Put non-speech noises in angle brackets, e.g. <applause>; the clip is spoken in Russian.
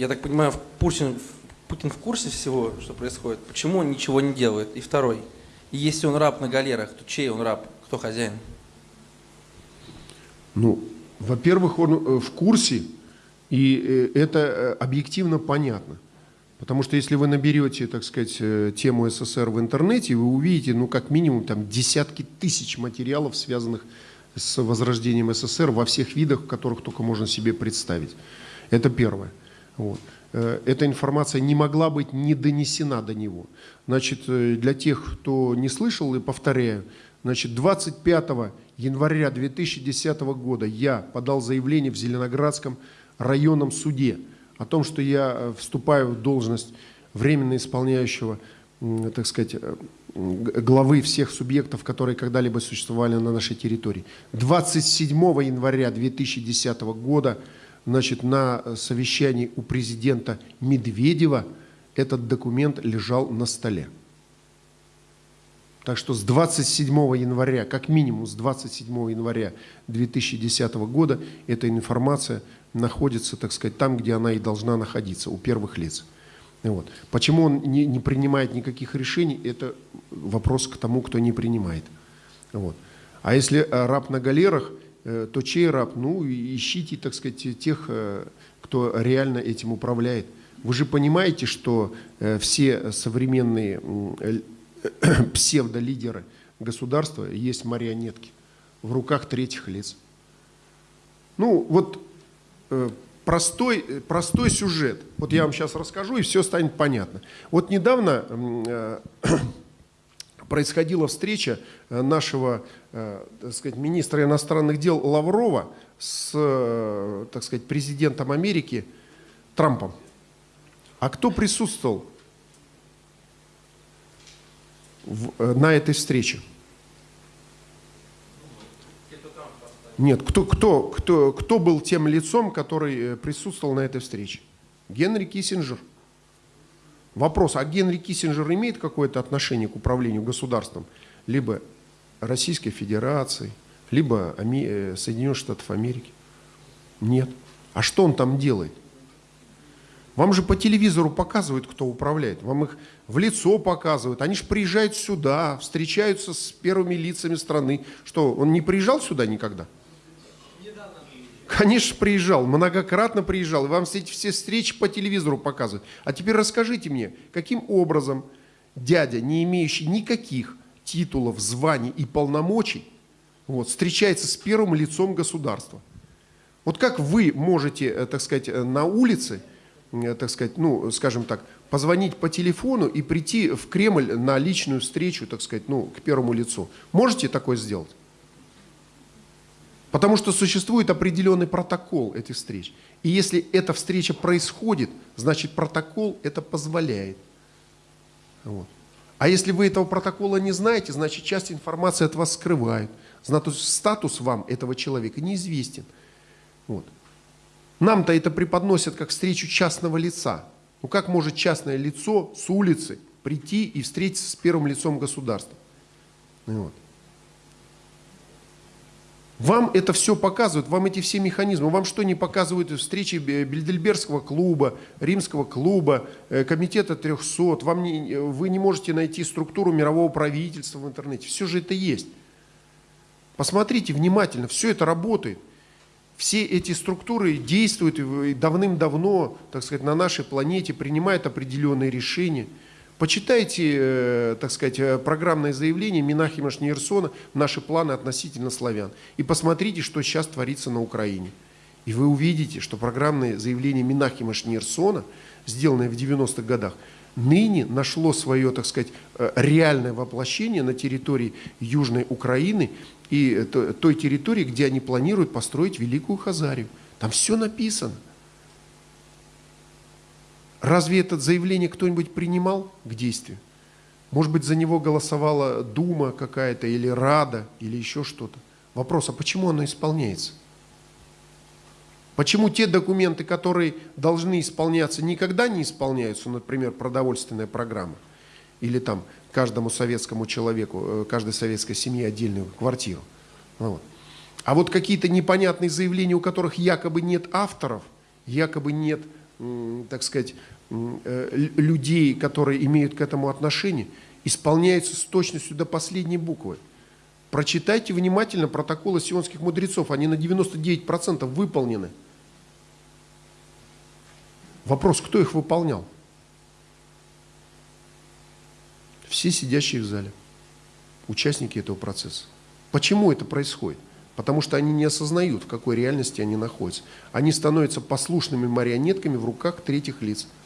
Я так понимаю, Путин, Путин в курсе всего, что происходит? Почему он ничего не делает? И второй. Если он раб на галерах, то чей он раб? Кто хозяин? Ну, во-первых, он э, в курсе, и э, это э, объективно понятно. Потому что если вы наберете, так сказать, тему СССР в интернете, вы увидите, ну, как минимум, там десятки тысяч материалов, связанных с возрождением СССР во всех видах, которых только можно себе представить. Это первое. Вот. Эта информация не могла быть не донесена до него. Значит, для тех, кто не слышал, и повторяю, значит, 25 января 2010 года я подал заявление в Зеленоградском районном суде о том, что я э, вступаю в должность временно исполняющего, так сказать, э, главы всех субъектов, которые когда-либо существовали на нашей территории. 27 января 2010 года значит, на совещании у президента Медведева этот документ лежал на столе. Так что с 27 января, как минимум с 27 января 2010 года эта информация находится, так сказать, там, где она и должна находиться, у первых лиц. Вот. Почему он не, не принимает никаких решений, это вопрос к тому, кто не принимает. Вот. А если э, раб на галерах, то чей раб? Ну, ищите, так сказать, тех, э, кто реально этим управляет. Вы же понимаете, что все современные <clears throat> псевдолидеры государства есть марионетки в руках третьих лиц. Ну, вот э, простой, простой сюжет. Вот я вам сейчас расскажу, и все станет понятно. Вот недавно э, <clears throat> происходила встреча э, нашего так сказать, министра иностранных дел Лаврова с так сказать, президентом Америки Трампом. А кто присутствовал? в, э, на этой встрече? Нет, кто, кто, кто, кто был тем лицом, который э, присутствовал на этой встрече? Генри Киссинджер. Вопрос, а Генри Киссинджер имеет какое-то отношение к управлению государством? Либо Российской Федерации, либо э, Соединенных Штатов Америки? Нет. А что он там делает? Вам же по телевизору показывают, кто управляет. Вам их в лицо показывают. Они же приезжают сюда, встречаются с первыми лицами страны. Что, он не приезжал сюда никогда? Конечно, приезжал, многократно приезжал. Вам все все встречи по телевизору показывают. А теперь расскажите мне, каким образом дядя, не имеющий никаких титулов, званий и полномочий, вот, встречается с первым лицом государства? Вот как вы можете, э, так сказать, э, на улице Э, так сказать, ну, скажем так, позвонить по телефону и прийти в Кремль на личную встречу, так сказать, ну, к первому лицу. Можете такое сделать? Потому что существует определенный протокол этих встреч. И если эта встреча происходит, значит протокол это позволяет. Вот. А если вы этого протокола не знаете, значит часть информации от вас скрывают. Значит, статус вам этого человека неизвестен. Вот. Нам-то это преподносят как встречу частного лица. Ну как может частное лицо с улицы прийти и встретиться с первым лицом государства? Ну вот. Вам это все показывают, вам эти все механизмы. Вам что не показывают встречи Бельдельбергского клуба, Римского клуба, э, Комитета 300? Вам не, вы не можете найти структуру мирового правительства в интернете. Все же это есть. Посмотрите внимательно, все это работает все эти структуры действуют давным-давно, так сказать, на нашей планете, принимают определенные решения. Почитайте, э, так сказать, э, программное заявление Минахима Шнейрсона «Наши планы относительно славян» и посмотрите, что сейчас творится на Украине. И вы увидите, что программное заявление Минахима Шнейрсона, сделанное в 90-х годах, ныне нашло свое, так сказать, э, реальное воплощение на территории Южной Украины и той территории, где они планируют построить Великую Хазарию. Там все написано. Разве это заявление кто-нибудь принимал к действию? Может быть, за него голосовала Дума какая-то, или Рада, или еще что-то. Вопрос, а почему оно исполняется? Почему те документы, которые должны исполняться, никогда не исполняются, например, продовольственная программа, или там каждому советскому человеку, э, каждой советской семье отдельную квартиру. Вот. А вот какие-то непонятные заявления, у которых якобы нет авторов, якобы нет м, так сказать, э, людей, которые имеют к этому отношение, исполняются с точностью до последней буквы. Прочитайте внимательно протоколы сионских мудрецов, они на 99% выполнены. Вопрос, кто их выполнял? Все сидящие в зале, участники этого процесса. Почему это происходит? Потому что они не осознают, в какой реальности они находятся. Они становятся послушными марионетками в руках третьих лиц –